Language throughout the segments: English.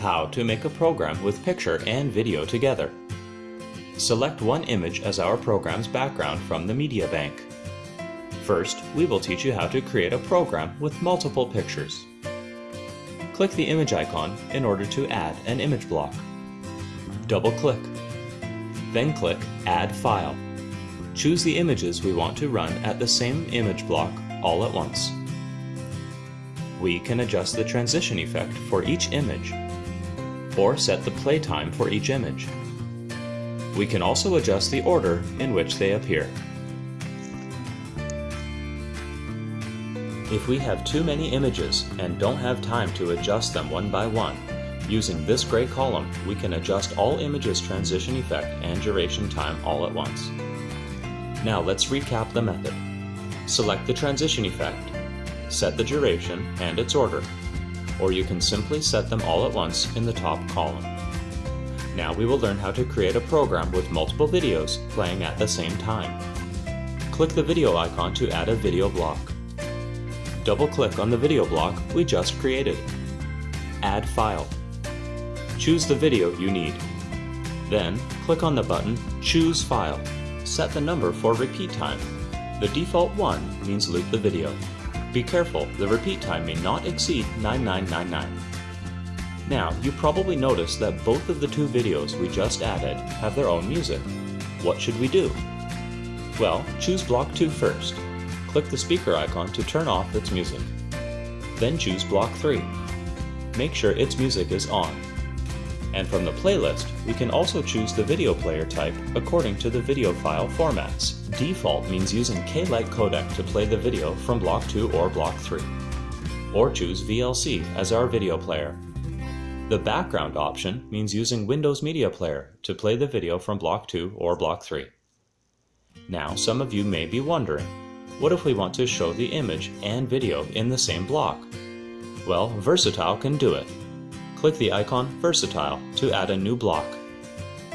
How to make a program with picture and video together. Select one image as our program's background from the media bank. First, we will teach you how to create a program with multiple pictures. Click the image icon in order to add an image block. Double-click. Then click Add File. Choose the images we want to run at the same image block all at once. We can adjust the transition effect for each image or set the play time for each image. We can also adjust the order in which they appear. If we have too many images and don't have time to adjust them one by one, using this gray column, we can adjust all images transition effect and duration time all at once. Now let's recap the method. Select the transition effect, set the duration and its order, or you can simply set them all at once in the top column. Now we will learn how to create a program with multiple videos playing at the same time. Click the video icon to add a video block. Double-click on the video block we just created. Add File. Choose the video you need. Then, click on the button Choose File. Set the number for repeat time. The default 1 means loop the video. Be careful, the repeat time may not exceed 9999. Now, you probably noticed that both of the two videos we just added have their own music. What should we do? Well, choose Block 2 first. Click the speaker icon to turn off its music. Then choose Block 3. Make sure its music is on. And from the playlist, we can also choose the video player type according to the video file formats. Default means using K-Lite codec to play the video from Block 2 or Block 3. Or choose VLC as our video player. The background option means using Windows Media Player to play the video from Block 2 or Block 3. Now some of you may be wondering, what if we want to show the image and video in the same block? Well, Versatile can do it. Click the icon Versatile to add a new block.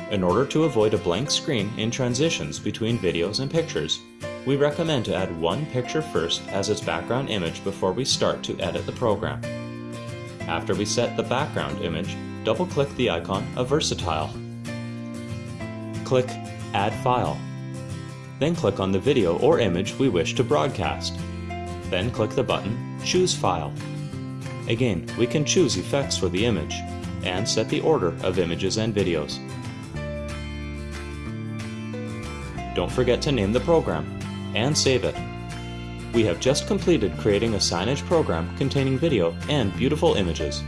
In order to avoid a blank screen in transitions between videos and pictures, we recommend to add one picture first as its background image before we start to edit the program. After we set the background image, double-click the icon of Versatile. Click Add File. Then click on the video or image we wish to broadcast. Then click the button Choose File. Again, we can choose effects for the image and set the order of images and videos. Don't forget to name the program and save it. We have just completed creating a signage program containing video and beautiful images.